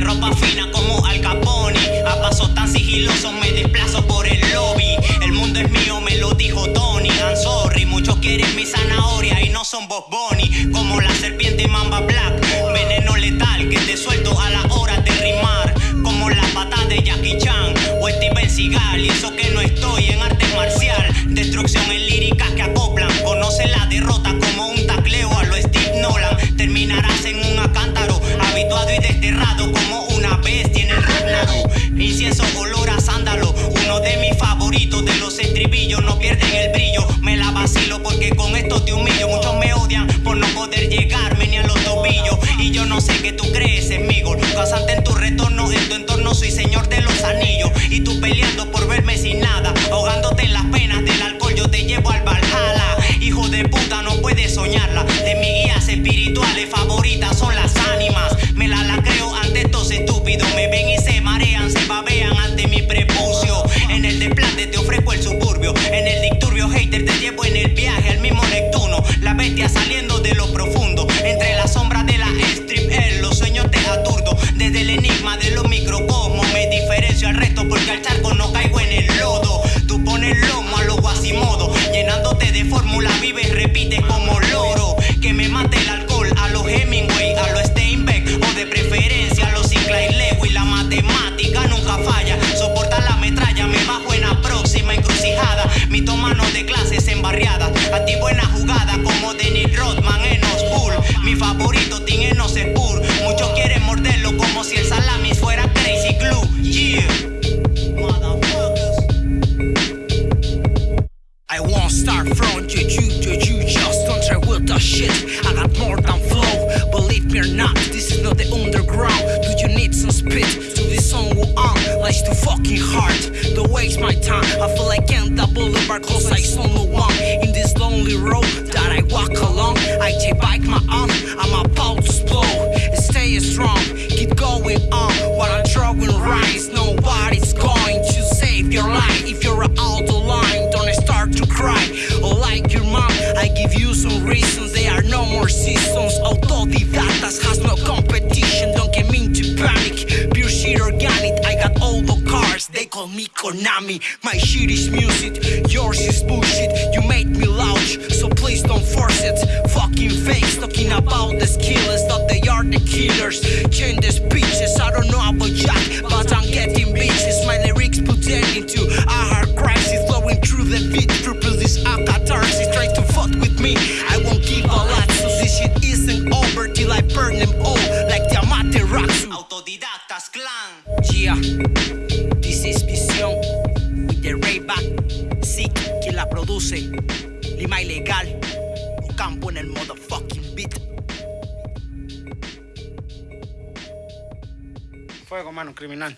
más fina como Al Capone. A paso tan sigiloso me desplazo por el lobby. El mundo es mío, me lo dijo Tony. I'm sorry, muchos quieren mi zanahoria y no son Bob Bunny. Como la serpiente Mamba Black. Veneno letal que te suelto a la hora de rimar. Como la pata de Jackie Chan o Steven Seagal. Y eso que no estoy en arte marcial. Destrucción en líricas que acoplan. Conoce la derrota como un tacleo a lo Steve Nolan. Terminarás de los estribillos. No pierden el brillo, me la vacilo porque con esto te humillo. Muchos me odian por no poder llegarme ni a los tobillos. Y yo no sé qué tú crees en mí, Casante en tu retorno, en tu entorno soy señor de los anillos. Y tú peleando por verme saliendo de lo profundo. Entre las sombras de la strip, en los sueños te aturdo. Desde el enigma de los microcosmos me diferencio al resto porque al charco no caigo en el lodo. Tú pones lomo a lo guasimodo, llenándote de fórmula, vives, repites como Favorito, Tim Enos Spur. Muchos quieren morderlo como si el salami fuera Crazy Glue. Yeah. I won't start from you, you, you, you just don't try with the shit. I got more than flow, believe me or not, this is not the underground. Do you need some spit to this song go on? Life's too fucking hard, don't waste my time. I feel like I'm the boulevard cause I saw no one in this lonely road call me Konami. My shit is music. Yours is bullshit. You made me loud, so please don't force it. Fucking fakes talking about the skillers. Thought they are the killers. Change the speeches. I don't know about Jack, but I'm getting bitches. My lyrics put into a hard crisis. Flowing through the beat. Purple this a catharsis. Try to fuck with me. I won't give a lot. So this shit isn't over till I burn them all. Like the Amaterasu. Autodidactas Clan. Lima Ilegal. Campo en el motherfucking beat. Fuego, mano, criminal.